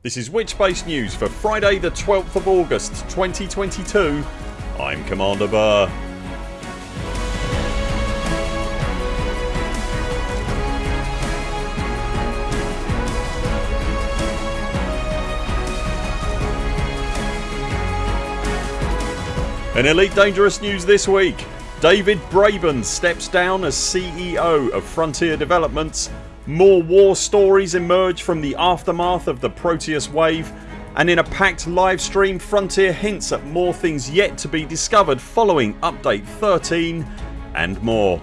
This is Witchbase News for Friday the 12th of August 2022. I'm Commander Burr. In Elite Dangerous news this week David Braben steps down as CEO of Frontier Developments more war stories emerge from the aftermath of the Proteus wave and in a packed livestream Frontier hints at more things yet to be discovered following update 13 and more.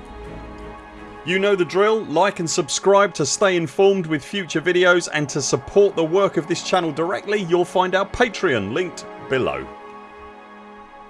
You know the drill, like and subscribe to stay informed with future videos and to support the work of this channel directly you'll find our Patreon linked below.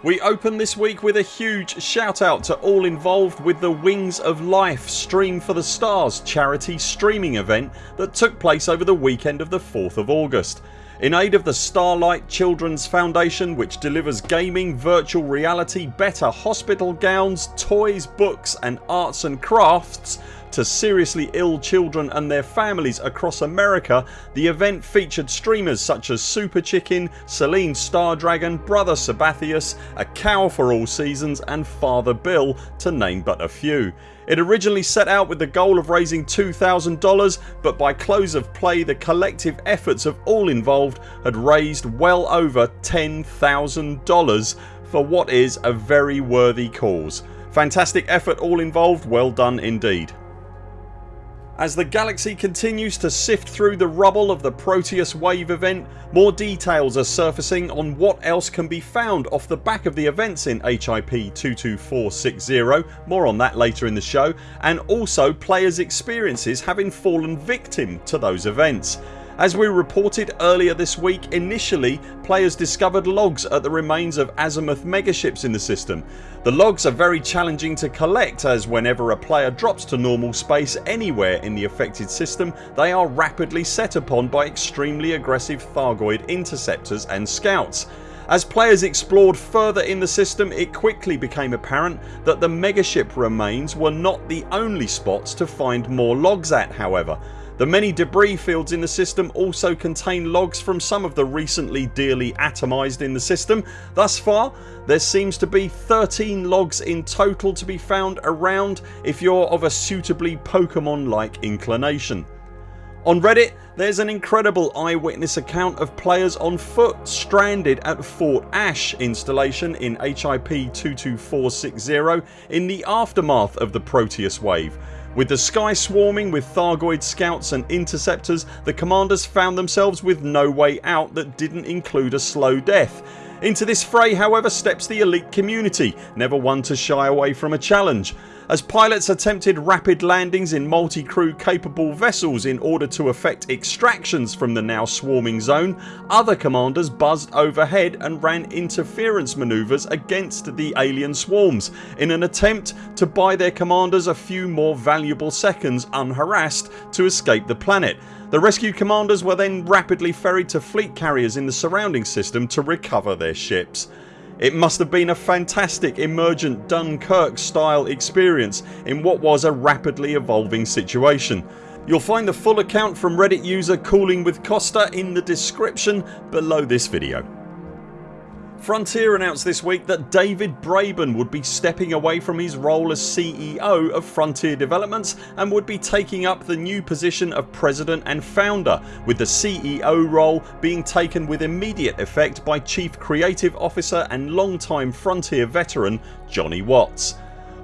We open this week with a huge shout out to all involved with the Wings of Life Stream for the Stars charity streaming event that took place over the weekend of the 4th of August. In aid of the Starlight Children's Foundation which delivers gaming, virtual reality, better hospital gowns, toys, books and arts and crafts to seriously ill children and their families across America the event featured streamers such as Super Chicken, Celine Stardragon, Brother Sabathius, A Cow for All Seasons and Father Bill to name but a few. It originally set out with the goal of raising $2,000 but by close of play the collective efforts of all involved had raised well over $10,000 for what is a very worthy cause. Fantastic effort all involved, well done indeed. As the galaxy continues to sift through the rubble of the Proteus wave event more details are surfacing on what else can be found off the back of the events in HIP 22460 more on that later in the show and also players experiences having fallen victim to those events. As we reported earlier this week initially players discovered logs at the remains of azimuth megaships in the system. The logs are very challenging to collect as whenever a player drops to normal space anywhere in the affected system they are rapidly set upon by extremely aggressive Thargoid interceptors and scouts. As players explored further in the system it quickly became apparent that the megaship remains were not the only spots to find more logs at however. The many debris fields in the system also contain logs from some of the recently dearly atomised in the system. Thus far there seems to be 13 logs in total to be found around if you're of a suitably Pokemon like inclination. On Reddit there's an incredible eyewitness account of players on foot stranded at Fort Ash installation in HIP 22460 in the aftermath of the Proteus wave with the sky swarming with Thargoid scouts and interceptors the commanders found themselves with no way out that didn't include a slow death. Into this fray however steps the elite community never one to shy away from a challenge. As pilots attempted rapid landings in multi-crew capable vessels in order to effect extractions from the now swarming zone other commanders buzzed overhead and ran interference manoeuvres against the alien swarms in an attempt to buy their commanders a few more valuable seconds unharassed to escape the planet. The rescued commanders were then rapidly ferried to fleet carriers in the surrounding system to recover their ships. It must have been a fantastic emergent Dunkirk style experience in what was a rapidly evolving situation. You'll find the full account from reddit user Cooling with Costa in the description below this video. Frontier announced this week that David Braben would be stepping away from his role as CEO of Frontier Developments and would be taking up the new position of President and Founder with the CEO role being taken with immediate effect by Chief Creative Officer and long-time Frontier veteran Jonny Watts.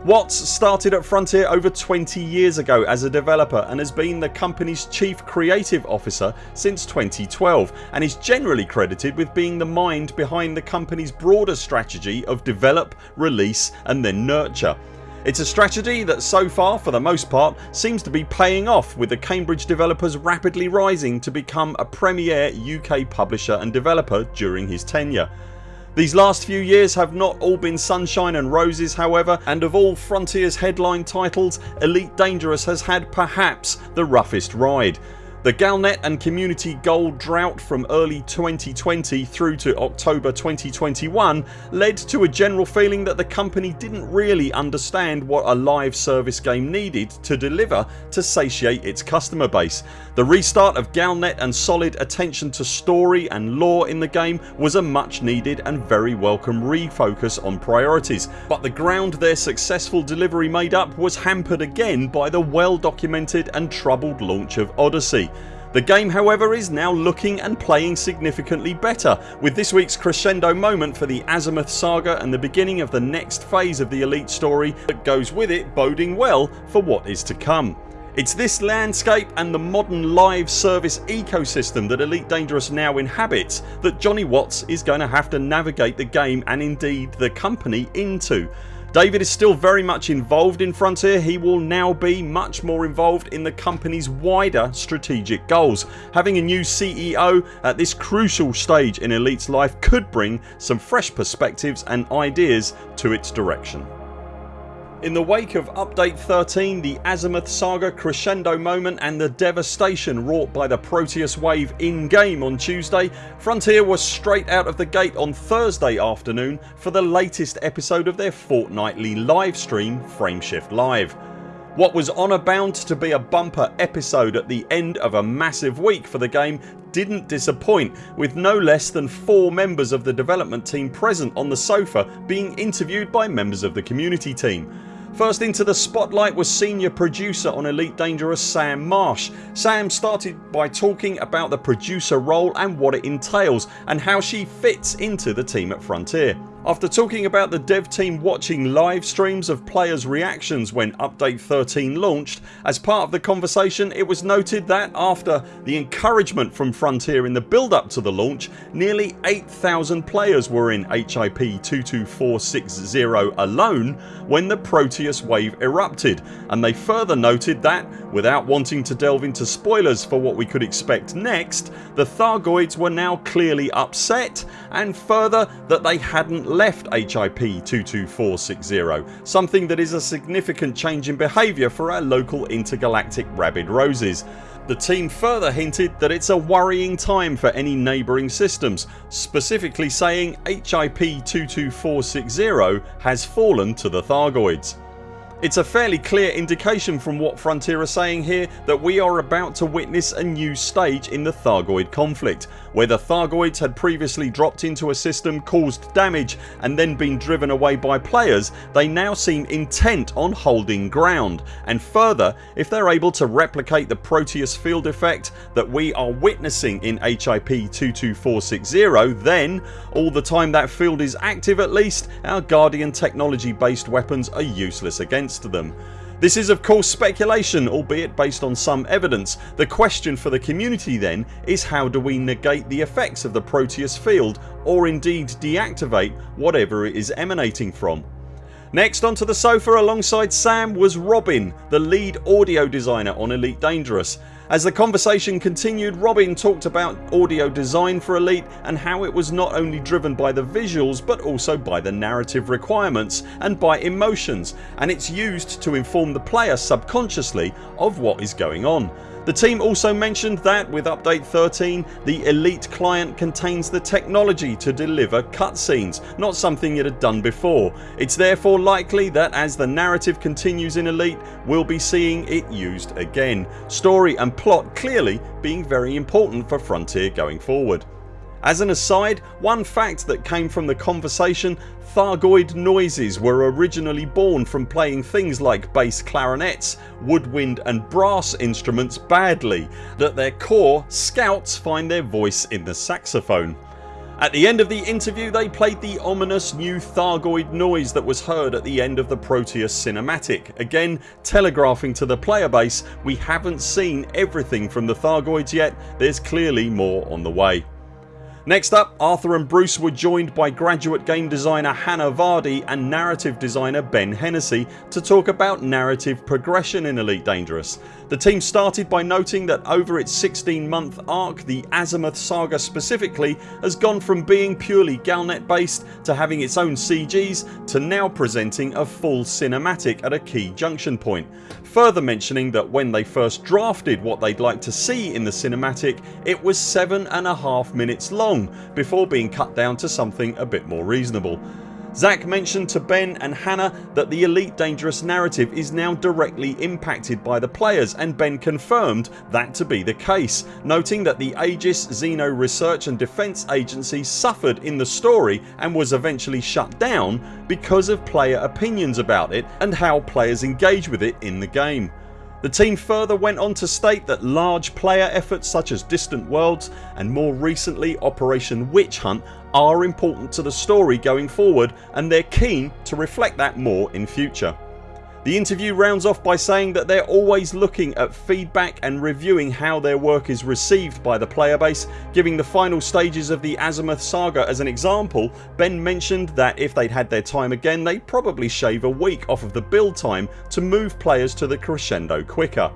Watts started at Frontier over 20 years ago as a developer and has been the company's chief creative officer since 2012 and is generally credited with being the mind behind the company's broader strategy of develop, release and then nurture. It's a strategy that so far for the most part seems to be paying off with the Cambridge developers rapidly rising to become a premier UK publisher and developer during his tenure. These last few years have not all been sunshine and roses however and of all Frontiers headline titles Elite Dangerous has had perhaps the roughest ride. The Galnet and community goal drought from early 2020 through to October 2021 led to a general feeling that the company didn't really understand what a live service game needed to deliver to satiate its customer base. The restart of Galnet and solid attention to story and lore in the game was a much needed and very welcome refocus on priorities but the ground their successful delivery made up was hampered again by the well documented and troubled launch of Odyssey. The game however is now looking and playing significantly better with this weeks crescendo moment for the Azimuth saga and the beginning of the next phase of the Elite story that goes with it boding well for what is to come. It's this landscape and the modern live service ecosystem that Elite Dangerous now inhabits that Jonny Watts is going to have to navigate the game and indeed the company into. David is still very much involved in Frontier. He will now be much more involved in the company's wider strategic goals. Having a new CEO at this crucial stage in Elite's life could bring some fresh perspectives and ideas to its direction. In the wake of update 13 the Azimuth saga crescendo moment and the devastation wrought by the Proteus wave in game on Tuesday Frontier was straight out of the gate on Thursday afternoon for the latest episode of their fortnightly live stream Frameshift Live. What was honour bound to be a bumper episode at the end of a massive week for the game didn't disappoint with no less than 4 members of the development team present on the sofa being interviewed by members of the community team. First into the spotlight was senior producer on Elite Dangerous Sam Marsh. Sam started by talking about the producer role and what it entails and how she fits into the team at Frontier. After talking about the dev team watching live streams of players reactions when update 13 launched as part of the conversation it was noted that after the encouragement from Frontier in the build up to the launch nearly 8000 players were in HIP 22460 alone when the Proteus wave erupted and they further noted that without wanting to delve into spoilers for what we could expect next the Thargoids were now clearly upset and further that they hadn't left HIP 22460 something that is a significant change in behaviour for our local intergalactic rabid roses. The team further hinted that it's a worrying time for any neighbouring systems specifically saying HIP 22460 has fallen to the Thargoids. It's a fairly clear indication from what Frontier are saying here that we are about to witness a new stage in the Thargoid conflict where the Thargoids had previously dropped into a system, caused damage and then been driven away by players they now seem intent on holding ground. And further if they're able to replicate the Proteus field effect that we are witnessing in HIP 22460 then all the time that field is active at least our Guardian technology based weapons are useless against against them. This is of course speculation albeit based on some evidence. The question for the community then is how do we negate the effects of the Proteus field or indeed deactivate whatever it is emanating from. Next onto the sofa alongside Sam was Robin the lead audio designer on Elite Dangerous. As the conversation continued Robin talked about audio design for Elite and how it was not only driven by the visuals but also by the narrative requirements and by emotions and it's used to inform the player subconsciously of what is going on. The team also mentioned that with update 13 the Elite client contains the technology to deliver cutscenes not something it had done before. It's therefore likely that as the narrative continues in Elite we'll be seeing it used again. Story and plot clearly being very important for Frontier going forward. As an aside, one fact that came from the conversation Thargoid noises were originally born from playing things like bass clarinets, woodwind and brass instruments badly. At their core scouts find their voice in the saxophone. At the end of the interview they played the ominous new Thargoid noise that was heard at the end of the Proteus cinematic, again telegraphing to the player base we haven't seen everything from the Thargoids yet, there's clearly more on the way. Next up Arthur and Bruce were joined by graduate game designer Hannah Vardy and narrative designer Ben Hennessy to talk about narrative progression in Elite Dangerous. The team started by noting that over its 16 month arc the Azimuth saga specifically has gone from being purely Galnet based to having its own CGs to now presenting a full cinematic at a key junction point further mentioning that when they first drafted what they'd like to see in the cinematic it was seven and a half minutes long before being cut down to something a bit more reasonable. Zac mentioned to Ben and Hannah that the Elite Dangerous narrative is now directly impacted by the players and Ben confirmed that to be the case noting that the Aegis Xeno Research and Defence Agency suffered in the story and was eventually shut down because of player opinions about it and how players engage with it in the game. The team further went on to state that large player efforts such as Distant Worlds and more recently Operation Witch Hunt are important to the story going forward and they're keen to reflect that more in future. The interview rounds off by saying that they're always looking at feedback and reviewing how their work is received by the player base. Giving the final stages of the Azimuth saga as an example Ben mentioned that if they'd had their time again they'd probably shave a week off of the build time to move players to the crescendo quicker.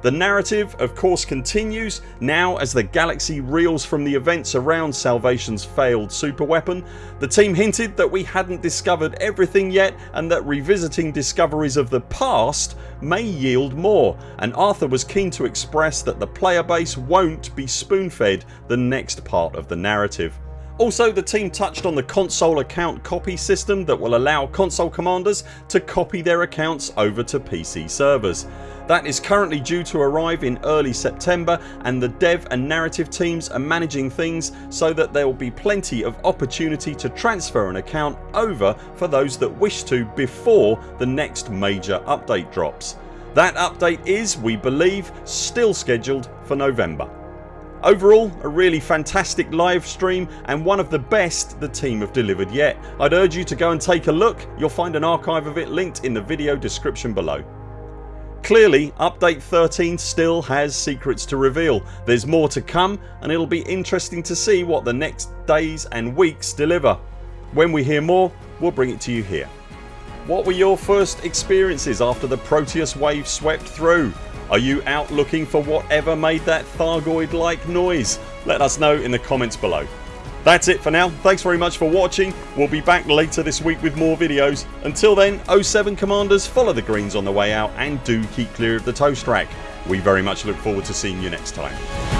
The narrative of course continues now as the galaxy reels from the events around Salvation's failed super weapon. The team hinted that we hadn't discovered everything yet and that revisiting discoveries of the past may yield more and Arthur was keen to express that the player base won't be spoon fed the next part of the narrative. Also the team touched on the console account copy system that will allow console commanders to copy their accounts over to PC servers. That is currently due to arrive in early September and the dev and narrative teams are managing things so that there will be plenty of opportunity to transfer an account over for those that wish to before the next major update drops. That update is, we believe, still scheduled for November. Overall a really fantastic live stream and one of the best the team have delivered yet. I'd urge you to go and take a look. You'll find an archive of it linked in the video description below. Clearly update 13 still has secrets to reveal. There's more to come and it'll be interesting to see what the next days and weeks deliver. When we hear more we'll bring it to you here. What were your first experiences after the Proteus wave swept through? Are you out looking for whatever made that Thargoid like noise? Let us know in the comments below. That's it for now. Thanks very much for watching. We'll be back later this week with more videos. Until then 0 7 CMDRs follow the greens on the way out and do keep clear of the toast rack. We very much look forward to seeing you next time.